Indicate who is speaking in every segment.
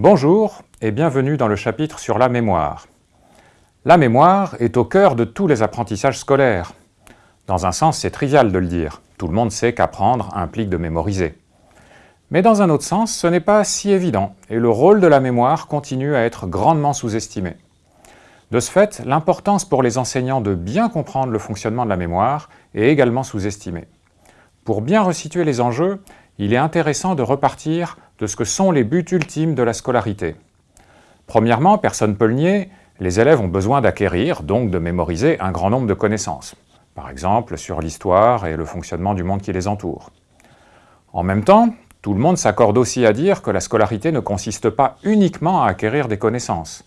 Speaker 1: Bonjour et bienvenue dans le chapitre sur la mémoire. La mémoire est au cœur de tous les apprentissages scolaires. Dans un sens, c'est trivial de le dire. Tout le monde sait qu'apprendre implique de mémoriser. Mais dans un autre sens, ce n'est pas si évident, et le rôle de la mémoire continue à être grandement sous-estimé. De ce fait, l'importance pour les enseignants de bien comprendre le fonctionnement de la mémoire est également sous-estimée. Pour bien resituer les enjeux, il est intéressant de repartir de ce que sont les buts ultimes de la scolarité. Premièrement, personne ne peut le nier, les élèves ont besoin d'acquérir, donc de mémoriser, un grand nombre de connaissances, par exemple sur l'histoire et le fonctionnement du monde qui les entoure. En même temps, tout le monde s'accorde aussi à dire que la scolarité ne consiste pas uniquement à acquérir des connaissances.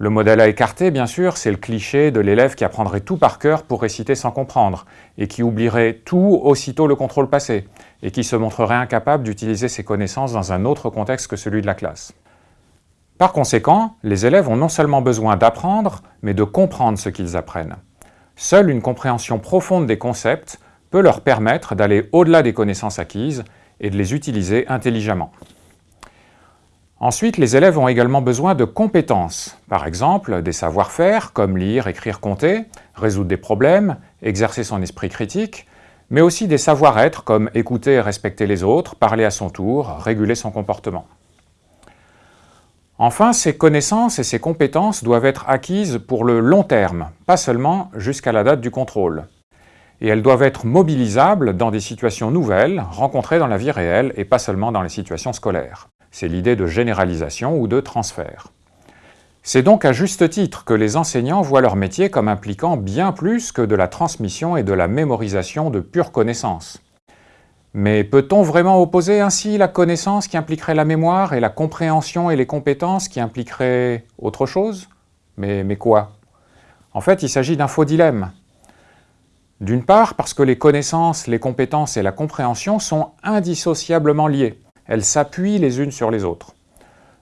Speaker 1: Le modèle à écarter, bien sûr, c'est le cliché de l'élève qui apprendrait tout par cœur pour réciter sans comprendre, et qui oublierait tout aussitôt le contrôle passé, et qui se montrerait incapable d'utiliser ses connaissances dans un autre contexte que celui de la classe. Par conséquent, les élèves ont non seulement besoin d'apprendre, mais de comprendre ce qu'ils apprennent. Seule une compréhension profonde des concepts peut leur permettre d'aller au-delà des connaissances acquises et de les utiliser intelligemment. Ensuite, les élèves ont également besoin de compétences, par exemple des savoir-faire comme lire, écrire, compter, résoudre des problèmes, exercer son esprit critique, mais aussi des savoir-être comme écouter et respecter les autres, parler à son tour, réguler son comportement. Enfin, ces connaissances et ces compétences doivent être acquises pour le long terme, pas seulement jusqu'à la date du contrôle. Et elles doivent être mobilisables dans des situations nouvelles, rencontrées dans la vie réelle et pas seulement dans les situations scolaires. C'est l'idée de généralisation ou de transfert. C'est donc à juste titre que les enseignants voient leur métier comme impliquant bien plus que de la transmission et de la mémorisation de pures connaissances. Mais peut-on vraiment opposer ainsi la connaissance qui impliquerait la mémoire et la compréhension et les compétences qui impliqueraient autre chose? Mais, mais quoi? En fait, il s'agit d'un faux dilemme. D'une part, parce que les connaissances, les compétences et la compréhension sont indissociablement liées. Elles s'appuient les unes sur les autres.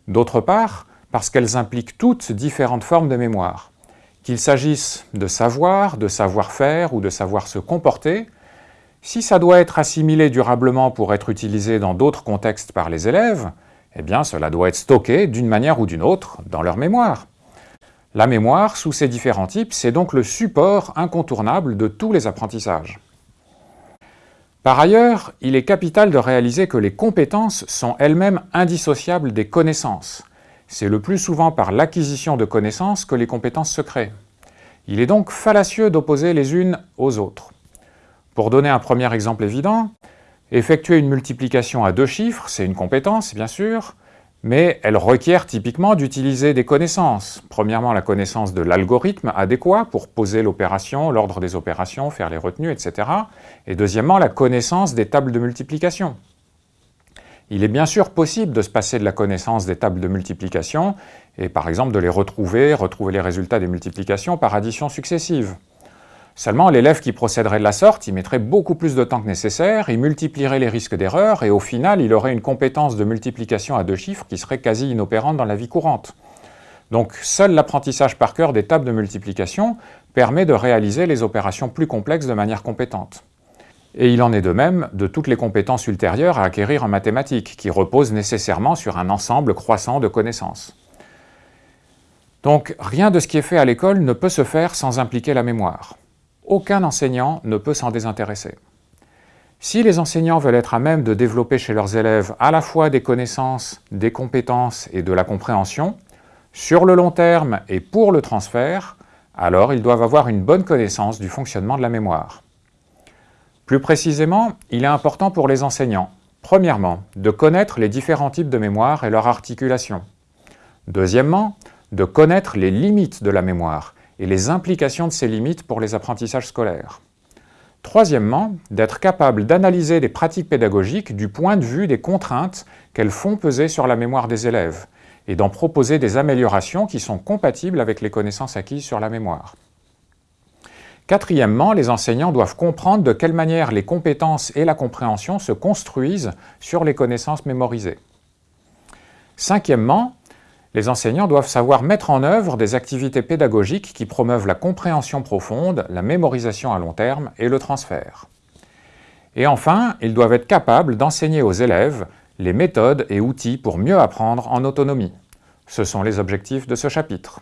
Speaker 1: D'autre part, parce qu'elles impliquent toutes différentes formes de mémoire. Qu'il s'agisse de savoir, de savoir-faire ou de savoir se comporter, si ça doit être assimilé durablement pour être utilisé dans d'autres contextes par les élèves, eh bien cela doit être stocké d'une manière ou d'une autre dans leur mémoire. La mémoire, sous ses différents types, c'est donc le support incontournable de tous les apprentissages. Par ailleurs, il est capital de réaliser que les compétences sont elles-mêmes indissociables des connaissances, c'est le plus souvent par l'acquisition de connaissances que les compétences se créent. Il est donc fallacieux d'opposer les unes aux autres. Pour donner un premier exemple évident, effectuer une multiplication à deux chiffres, c'est une compétence bien sûr, mais elle requiert typiquement d'utiliser des connaissances. Premièrement, la connaissance de l'algorithme adéquat pour poser l'opération, l'ordre des opérations, faire les retenues, etc. Et deuxièmement, la connaissance des tables de multiplication. Il est bien sûr possible de se passer de la connaissance des tables de multiplication et par exemple de les retrouver, retrouver les résultats des multiplications par addition successive. Seulement, l'élève qui procéderait de la sorte, il mettrait beaucoup plus de temps que nécessaire, il multiplierait les risques d'erreur et au final, il aurait une compétence de multiplication à deux chiffres qui serait quasi inopérante dans la vie courante. Donc, seul l'apprentissage par cœur des tables de multiplication permet de réaliser les opérations plus complexes de manière compétente. Et il en est de même de toutes les compétences ultérieures à acquérir en mathématiques, qui reposent nécessairement sur un ensemble croissant de connaissances. Donc rien de ce qui est fait à l'école ne peut se faire sans impliquer la mémoire. Aucun enseignant ne peut s'en désintéresser. Si les enseignants veulent être à même de développer chez leurs élèves à la fois des connaissances, des compétences et de la compréhension, sur le long terme et pour le transfert, alors ils doivent avoir une bonne connaissance du fonctionnement de la mémoire. Plus précisément, il est important pour les enseignants, premièrement, de connaître les différents types de mémoire et leur articulation. Deuxièmement, de connaître les limites de la mémoire et les implications de ces limites pour les apprentissages scolaires. Troisièmement, d'être capable d'analyser les pratiques pédagogiques du point de vue des contraintes qu'elles font peser sur la mémoire des élèves et d'en proposer des améliorations qui sont compatibles avec les connaissances acquises sur la mémoire. Quatrièmement, les enseignants doivent comprendre de quelle manière les compétences et la compréhension se construisent sur les connaissances mémorisées. Cinquièmement, les enseignants doivent savoir mettre en œuvre des activités pédagogiques qui promeuvent la compréhension profonde, la mémorisation à long terme et le transfert. Et enfin, ils doivent être capables d'enseigner aux élèves les méthodes et outils pour mieux apprendre en autonomie, Ce sont les objectifs de ce chapitre.